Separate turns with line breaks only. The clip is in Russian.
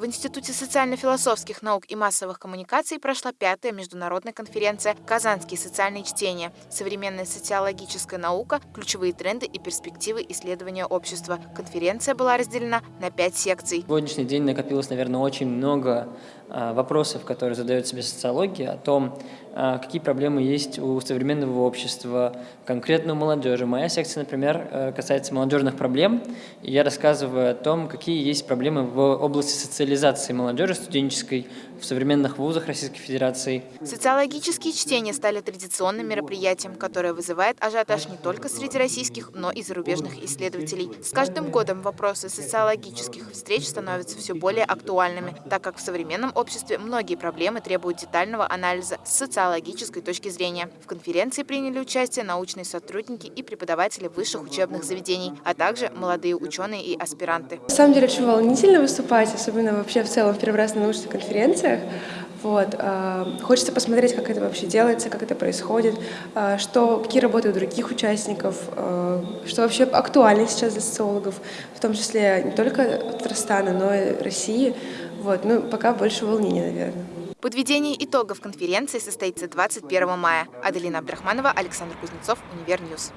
В Институте социально-философских наук и массовых коммуникаций прошла пятая международная конференция «Казанские социальные чтения. Современная социологическая наука. Ключевые тренды и перспективы исследования общества». Конференция была разделена на пять секций.
Сегодняшний день накопилось, наверное, очень много а, вопросов, которые задает себе социология, о том, какие проблемы есть у современного общества, конкретно у молодежи. Моя секция, например, э, касается молодежных проблем, и я рассказываю о том, какие есть проблемы в области социализации социализации молодежи студенческой в современных вузах Российской Федерации.
Социологические чтения стали традиционным мероприятием, которое вызывает ажиотаж не только среди российских, но и зарубежных исследователей. С каждым годом вопросы социологических встреч становятся все более актуальными, так как в современном обществе многие проблемы требуют детального анализа с социологической точки зрения. В конференции приняли участие научные сотрудники и преподаватели высших учебных заведений, а также молодые ученые и аспиранты.
На самом деле очень волнительно выступать, особенно вообще в целом в первый раз на научных конференциях. Вот. Э, хочется посмотреть, как это вообще делается, как это происходит, э, что, какие работы у других участников, э, что вообще актуально сейчас для социологов, в том числе не только Татарстана, но и России. Вот. Ну, пока больше волнения, наверное.
Подведение итогов конференции состоится 21 мая. Аделина Абдрахманова, Александр Кузнецов, Univer News.